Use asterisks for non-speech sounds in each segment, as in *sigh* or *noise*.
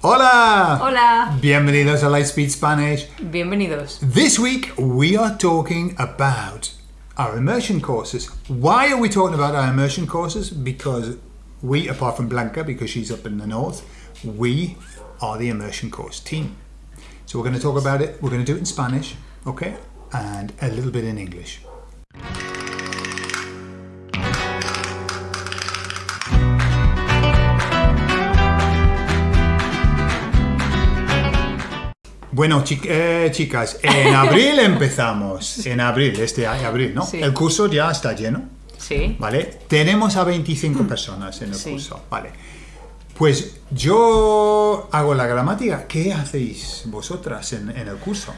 Hola! Hola. Bienvenidos a Lightspeed Spanish. Bienvenidos. This week we are talking about our immersion courses. Why are we talking about our immersion courses? Because we, apart from Blanca, because she's up in the north, we are the immersion course team. So we're going to talk about it. We're going to do it in Spanish, okay, and a little bit in English. Bueno, chi- eh, chicas, en *laughs* abril empezamos. En abril, este año, abril, ¿no? Sí. El curso ya está lleno, Sí. ¿vale? Tenemos a 25 personas en el Sí. curso, ¿vale? Pues yo hago la gramática. ¿Qué hacéis vosotras en, en el curso?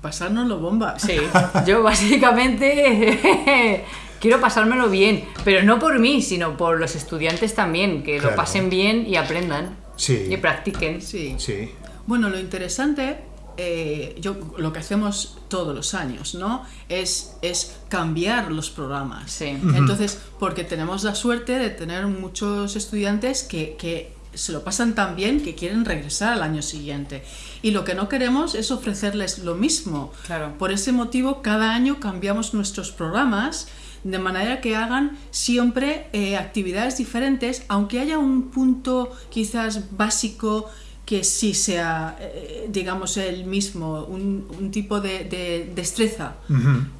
Pasárnoslo bomba. Sí. *laughs* Yo básicamente *laughs* quiero pasármelo bien, pero no por mí, sino por los estudiantes también, que Claro. lo pasen bien y aprendan. Sí. Y practiquen. Sí. Sí. Bueno, lo interesante, eh, yo, lo que hacemos todos los años, ¿no? Es, es cambiar los programas. Sí. Entonces, porque tenemos la suerte de tener muchos estudiantes que, que se lo pasan tan bien que quieren regresar al año siguiente. Y lo que no queremos es ofrecerles lo mismo. Claro. Por ese motivo, cada año cambiamos nuestros programas de manera que hagan siempre eh, actividades diferentes, aunque haya un punto quizás básico que sí sea, eh, digamos, el mismo, un, un tipo de, de destreza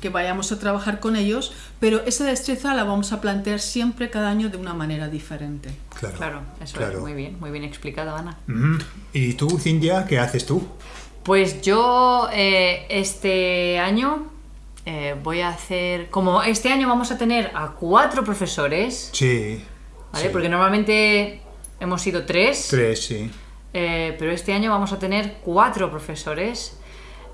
que vayamos a trabajar con ellos, pero esa destreza la vamos a plantear siempre cada año de una manera diferente. Claro. Claro, eso Claro. es muy bien, muy bien explicado, Ana. ¿Y tú, Cintia, qué haces tú? Pues yo eh, este año eh, voy a hacer, como este año vamos a tener a cuatro profesores, Sí. ¿vale? sí. Porque normalmente hemos sido tres. Tres, sí. Eh, pero este año vamos a tener cuatro profesores.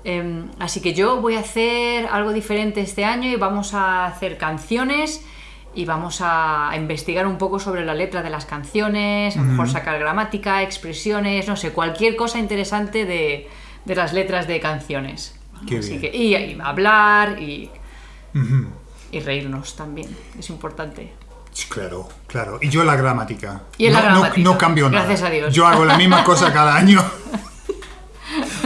Em, así que yo voy a hacer algo diferente este año y vamos a hacer canciones y vamos a investigar un poco sobre la letra de las canciones, a lo mejor sacar gramática, expresiones, no sé, cualquier cosa interesante de, de las letras de canciones. Qué Así bien. que, y, y hablar y, y reírnos también, es importante. Claro, claro. Y yo la gramática. Y en no, la gramática. No, cambio nada. Gracias a Dios. Yo hago la misma cosa *laughs* cada año.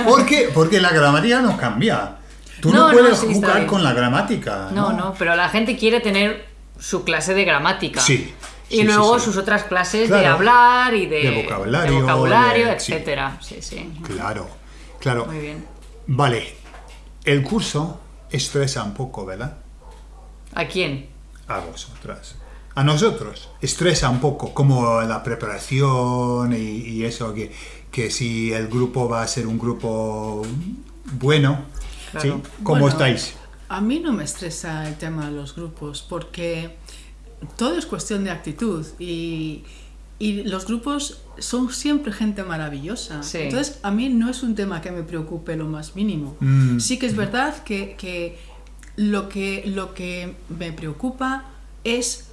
¿Por qué? Porque la gramática no cambia. Tú no, No, no, puedes sí, jugar con la gramática. No, no, pero la gente quiere tener su clase de gramática. Sí, Y sí, luego sí, sí. sus otras clases de hablar y de, De vocabulario, de vocabulario, de- sí. etcétera. Sí, sí. Claro, claro. Muy bien. Vale. El curso estresa un poco, ¿verdad? ¿A quién? A vosotras. A nosotros. Estresa un poco, como la preparación y, y eso, que, que si el grupo va a ser un grupo bueno. Claro. ¿sí? ¿Cómo Bueno, estáis? A mí no me estresa el tema de los grupos porque todo es cuestión de actitud y, y los grupos son siempre gente maravillosa. Sí. Entonces a mí no es un tema que me preocupe lo más mínimo. Mm. Sí que es verdad que, que lo que lo que me preocupa es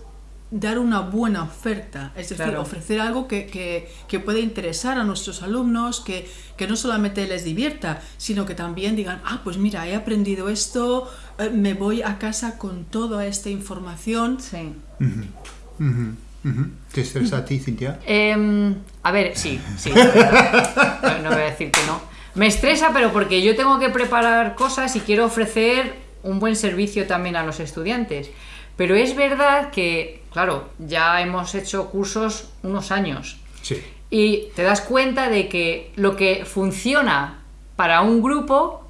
dar una buena oferta, es decir, Claro. ofrecer algo que, que, que pueda interesar a nuestros alumnos, que, que no solamente les divierta, sino que también digan, ah, pues mira, he aprendido esto, eh, me voy a casa con toda esta información. Sí. ¿Te estresa a ti, Cintia? Em, a ver, sí, sí. *laughs* no voy a decir que no. Me estresa, pero porque yo tengo que preparar cosas y quiero ofrecer un buen servicio también a los estudiantes. Pero es verdad que, claro, ya hemos hecho cursos unos años. Sí. Y te das cuenta de que lo que funciona para un grupo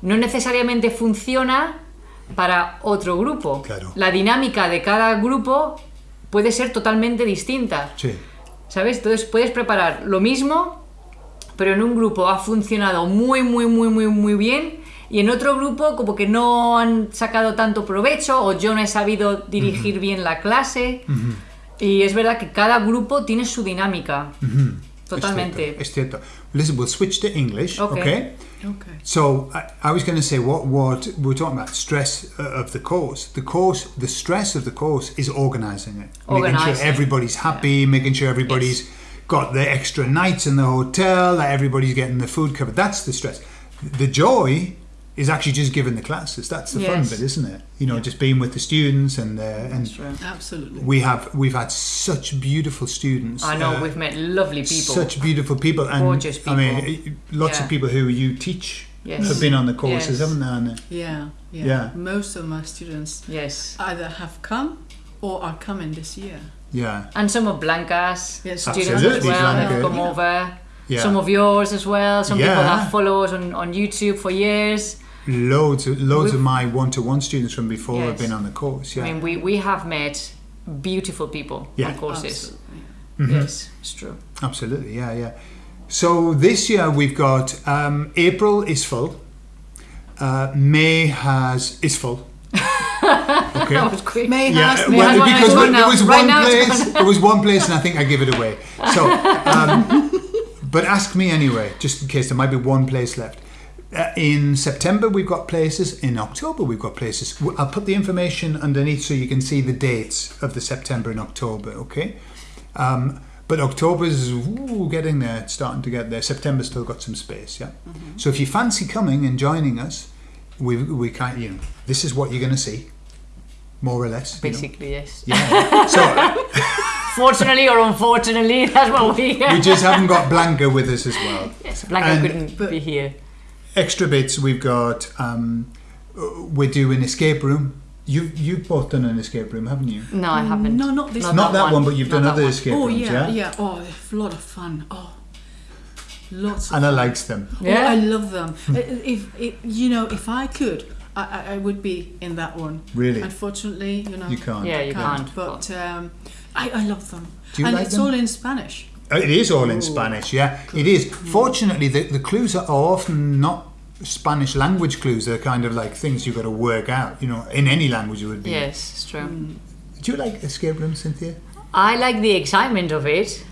no necesariamente funciona para otro grupo. Claro. La dinámica de cada grupo puede ser totalmente distinta. Sí. ¿Sabes? Entonces puedes preparar lo mismo, pero en un grupo ha funcionado muy, muy, muy, muy, muy bien. Y en otro grupo como que no han sacado tanto provecho o yo no he sabido dirigir bien la clase. Y es verdad que cada grupo tiene su dinámica. Totalmente. Es cierto. es cierto. Listen, we'll switch to English, Okay. okay? Okay. So I, I was going to say what what we were talking about stress uh, of the course. The course, the stress of the course is organising it, making sure everybody's happy, making sure everybody's got the extra nights in the hotel, that everybody's getting the food covered. That's the stress. The joy is actually just giving the classes. That's the fun bit, isn't it? You know, just being with the students and uh, and Absolutely. we have we've had such beautiful students. I know uh, we've met lovely people. such beautiful people and Gorgeous I mean, lots Yeah. of people who you teach Yes. have been on the courses, Yes. haven't they? Anna? Yeah, yeah. Yeah. Most of my students yes. either have come or are coming this year. Yeah, And some of Blanca's Yes, students as well Blanca. have come Yeah. over. Yeah. Some of yours as well. Some people Yeah. that follow us on, on YouTube for years. loads, of, loads of We've- my one-to-one students from before have been on the course. Yeah, I mean, we, we have met beautiful people Yeah. on courses. Absolutely. Yes, it's true. absolutely. Yeah, yeah. So this year we've got um, April is full. Uh, May has is full. *laughs* Okay. That was quick. May Yeah, has May well, has because and there it's was. Right one place. There was one place, and I think I give it away. So, um, *laughs* but ask me anyway, just in case there might be one place left. Uh, in September, we've got places. In October, we've got places. I'll put the information underneath so you can see the dates of the September and October. Okay. Um, but October's ooh, getting there, it's starting to get there. September's still got some space, yeah. So if you fancy coming and joining us, we we kind you know this is what you're going to see, more or less. you know. Basically, yes. Yeah. So *laughs* Fortunately or unfortunately, *laughs* that's what we. we *laughs* just haven't got Blanca with us as well. yes, Blanca And- couldn't be here. Extra bits we've got. Um, uh, we're doing escape room. You've you've both done an escape room, haven't you? No, I haven't. No, not this Not Not that one. one, but you've Not done other one. escape Oh rooms, yeah, yeah. yeah. Oh, a lot of fun. Oh, lots. Of Anna fun. likes them. Yeah. Oh, I love them. Uh, if, if you know, if I could, I, I, I would be in that one. Really? Unfortunately, you know, You can't. Yeah, I you can't. can't. But um, I, I love them. Do you and like it's them? all in Spanish. Uh, It is all in Spanish, yeah. It is. Fortunately, the, the clues are often not Spanish language clues. They're kind of like things you've got to work out. You know, in any language it would be. Yes, it's true. Do you like escape rooms, Cynthia? I like the excitement of it,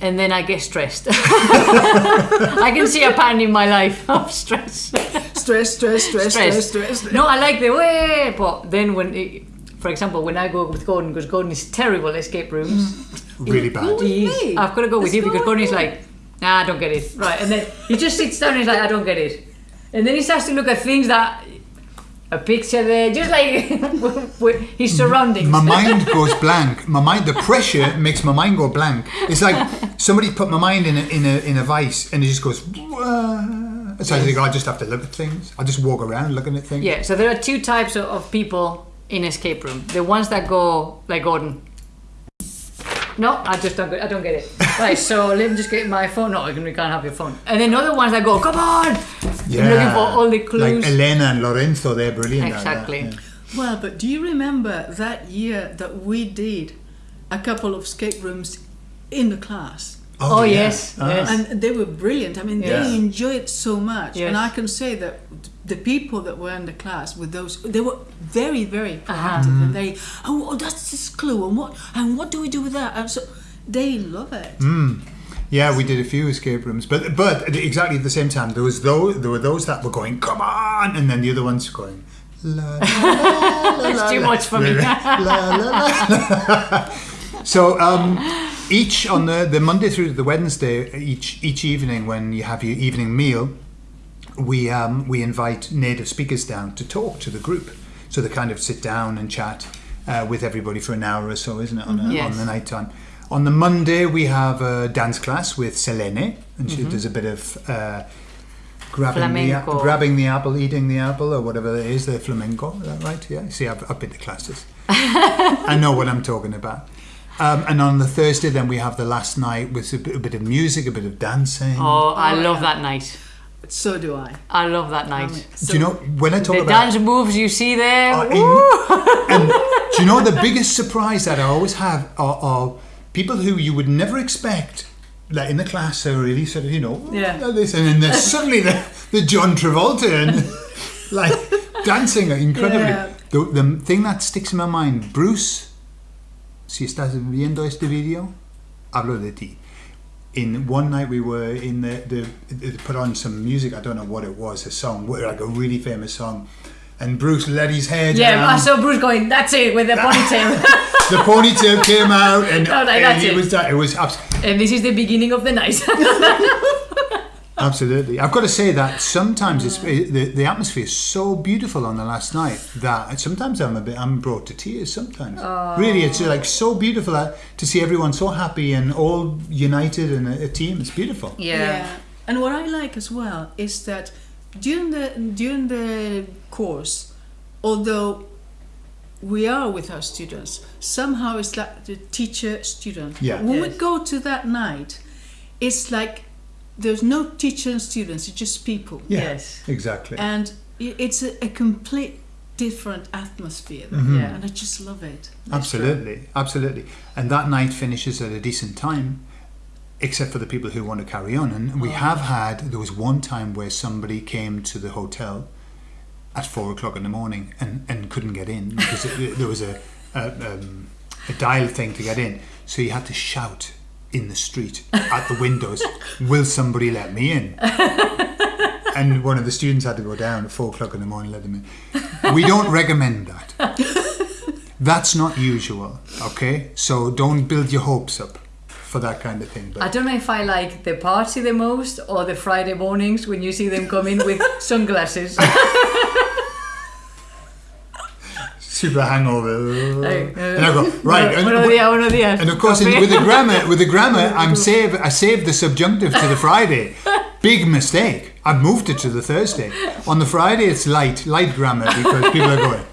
and then I get stressed. *laughs* I can see a pattern in my life *laughs* of stress. Stress, stress, stress, stress, stress. stress. No, I like the way, but then when, it, for example, when I go with Gordon, because Gordon is terrible escape rooms. Mm-hmm. Really bad. With me? I've got to go with Let's you because Gordon is like, nah, I don't get it. Right, and then *laughs* he just sits down and he's like, I don't get it. And then he starts to look at things that a picture there, just like with his surroundings. My mind goes blank. My mind, the pressure makes my mind go blank. It's like somebody put my mind in a in a in a vice, and it just goes. "Wah." So I think I just have to look at things. I just walk around looking at things. Yeah, so there are two types of, of people in escape room. The ones that go like Gordon. No, I just don't. Get, I don't get it. *laughs* Right, so let me just get my phone. No, we can't have your phone. And then other ones that go, come on, I'm looking for all the clues. Like Elena and Lorenzo, they're brilliant. at that, Exactly. yeah. Well, but do you remember that year that we did a couple of escape rooms in the class? Oh, yeah. yes, Ah. yes. And they were brilliant. I mean, Yeah. they enjoyed it so much. Yes. And I can say that the people that were in the class with those, they were very, very proactive. Mm-hmm. And they, oh, oh, that's this clue. And what, and what do we do with that? And so they love it. Mm. Yeah, we did a few escape rooms, but but exactly at the same time, there was those there were those that were going, "Come on," and then the other ones going, "La." la, la, la, *laughs* It's la, too much for me. *laughs* La, la, la. *laughs* so um, each on the the Monday through to the Wednesday, each each evening when you have your evening meal, we um, we invite native speakers down to talk to the group. So they kind of sit down and chat uh, with everybody for an hour or so, isn't it, on, a, Yes. on the night time. On the Monday, we have a dance class with Selene, and she does a bit of uh, grabbing the, grabbing the apple, eating the apple, or whatever it is, the flamenco. Is that right? Yeah. See, I've, I've been to classes. *laughs* I know what I'm talking about. Um, and on the Thursday, then we have the last night with a bit, a bit of music, a bit of dancing. Oh, I Oh, love yeah. that night. So do I. I love that night. I mean, Do you know when I talk the about dance moves you see there. In- and *laughs* do you know the biggest surprise that I always have are, are people who you would never expect, like in the class, are really sort of you know, Yeah. this, and then there's *laughs* suddenly the, the John Travolta and like dancing incredibly. Yeah. The, the thing that sticks in my mind, Bruce, si estás viendo este video, hablo de ti. In one night we were in the, the they put on some music. I don't know what it was, a song, like a really famous song. And Bruce let his hair yeah, down I saw Bruce going, that's it, with the ponytail. *laughs* the ponytail came out and, *laughs* was like, and "That's it it." was that it was abs- and this is the beginning of the night. *laughs* Absolutely. I've got to say that sometimes it's it, the, the atmosphere is so beautiful on the last night that sometimes I'm a bit I'm brought to tears sometimes. Really, it's like so beautiful uh, to see everyone so happy and all united in a, a team. It's beautiful. Yeah. And what I like as well is that during the during the course, although we are with our students, somehow it's like the teacher student. Yeah. When we go to that night, it's like there's no teacher and students, it's just people. Yeah, Yes. exactly. And it's a, a complete different atmosphere there. Mhm. Yeah. And I just love it. Absolutely, absolutely. And that night finishes at a decent time, except for the people who want to carry on. And we have had, there was one time where somebody came to the hotel at four o'clock in the morning and, and couldn't get in because it, there was a, a, um, a dial thing to get in. So you had to shout in the street at the windows, Will somebody let me in? *laughs* And one of the students had to go down at four o'clock in the morning, let them in. We don't recommend that. That's not usual, okay? So don't build your hopes up for that kind of thing. I don't know if I like the party the most or the Friday mornings when you see them come in with *laughs* sunglasses. *laughs* super hangover. And I go, uh, right. and- Buenos días, buenos días. And of course, in, with the grammar, with the grammar, *laughs* I'm save. I saved the subjunctive to the Friday. Big mistake. I've moved it to the Thursday. On the Friday, it's light, light grammar because people are going.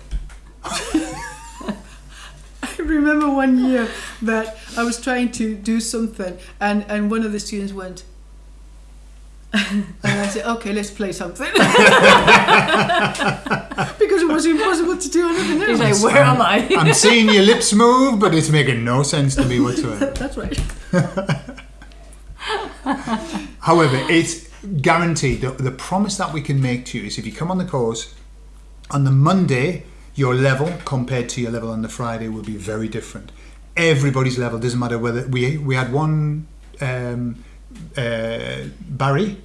*laughs* I remember one year that I was trying to do something, and, and one of the students went, *laughs* and I said, "Okay, let's play something," *laughs* because it was impossible to do anything else. He's like, where am I? I'm seeing your lips move, but it's making no sense to me whatsoever. *laughs* That's right. However, it's guaranteed. The, the promise that we can make to you is if you come on the course, on the Monday, your level compared to your level on the Friday will be very different. Everybody's level doesn't matter whether we we had one um, uh, Barry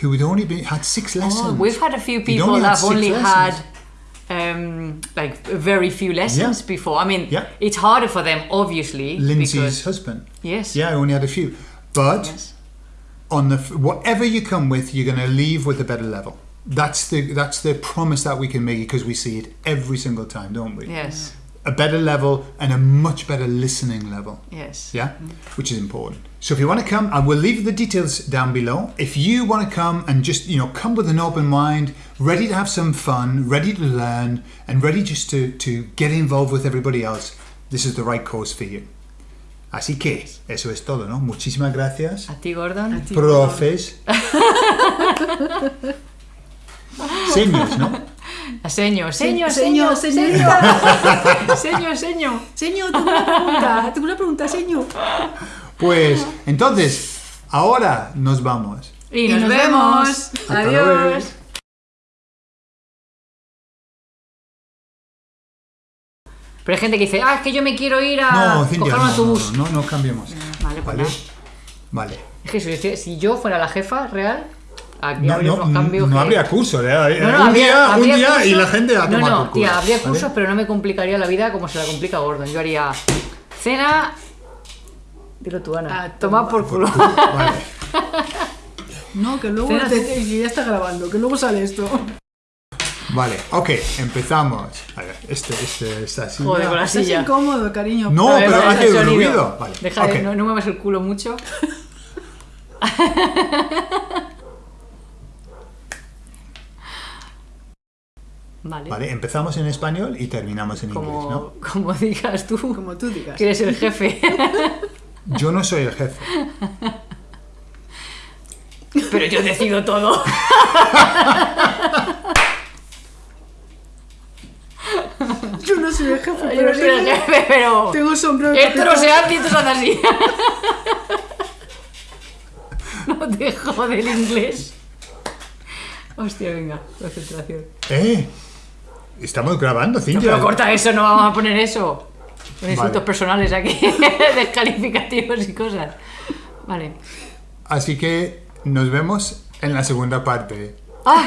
who had only been had six lessons. Oh, we've had a few people only that have only lessons. had um, like very few lessons Yeah. before. I mean, Yeah. it's harder for them, obviously. Lindsay's because- husband. yes. Yeah, I only had a few, but. Yes. on the whatever you come with, you're going to leave with a better level. That's the that's the promise that we can make because we see it every single time, don't we? Yes. A better level and a much better listening level. Yes. Yeah, mm-hmm. which is important. So if you want to come, I will leave the details down below. If you want to come and just you know come with an open mind, ready to have some fun, ready to learn, and ready just to to get involved with everybody else, this is the right course for you. Así que eso es todo, ¿no? Muchísimas gracias. A ti, Gordon. Profes. Seños, ¿no? *laughs* Señor, señor, *laughs* señor, señor, señorita. señor, señor. Señor, tengo una pregunta. Tengo una pregunta, señor. Pues entonces, ahora nos vamos. Y Y nos, nos vemos. vemos. Luego. Adiós. Pero hay gente que dice, ah, es que yo me quiero ir a No, Cintia, coger un no, autobús. no, no, no cambiemos. Vale, pues Vale. nada. Vale. Es que si, si yo fuera la jefa real, aquí No, habría no, cambios. no que- habría curso, ¿eh? No, no, un habría- día, un habría día y cursos- la gente a No, tomar no, por culo. tía, habría ¿vale? cursos, pero no me complicaría la vida como se la complica Gordon. Yo haría cena. Dilo tú, Ana. Ah, toma por culo. Vale. *laughs* No, que luego Cena- te- que ya está grabando, que luego sale esto. Vale, ok, empezamos. A ver, este, este, esta silla. Joder, con la Estás silla. incómodo, cariño. No, ver, pero hace ruido. Vale, Deja de, no, no muevas el culo mucho. *laughs* Vale. Vale, empezamos en español y terminamos en inglés, ¿no? como digas tú, Como tú digas. que eres el jefe. *laughs* Yo no soy el jefe. Pero yo decido todo. *laughs* Yo no soy el jefe, Yo pero no soy el tengo, jefe, pero. tengo sombrero de Esto no se hace y así. *laughs* No te jode el inglés. Hostia, venga, concentración. ¿Eh? Estamos grabando, No, Cintia. pero corta eso, no vamos a poner eso. Con insultos Vale. personales aquí, *laughs* descalificativos y cosas. Vale. Así que nos vemos en la segunda parte. ¡Ah!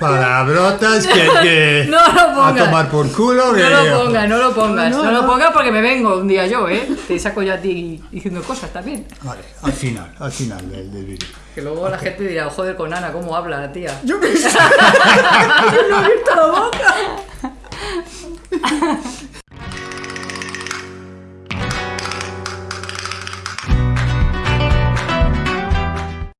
Palabrotas que, que *laughs* No lo a tomar por culo. No que- lo pongas, no lo pongas, No, no, no, lo no. pongas porque me vengo un día yo, ¿eh? Te saco yo a ti diciendo cosas también. Vale, al final, al final del, del vídeo. Que luego la gente dirá, joder, con Ana, ¿cómo habla la tía? Yo qué sé. *laughs* no he abierto la boca. *laughs*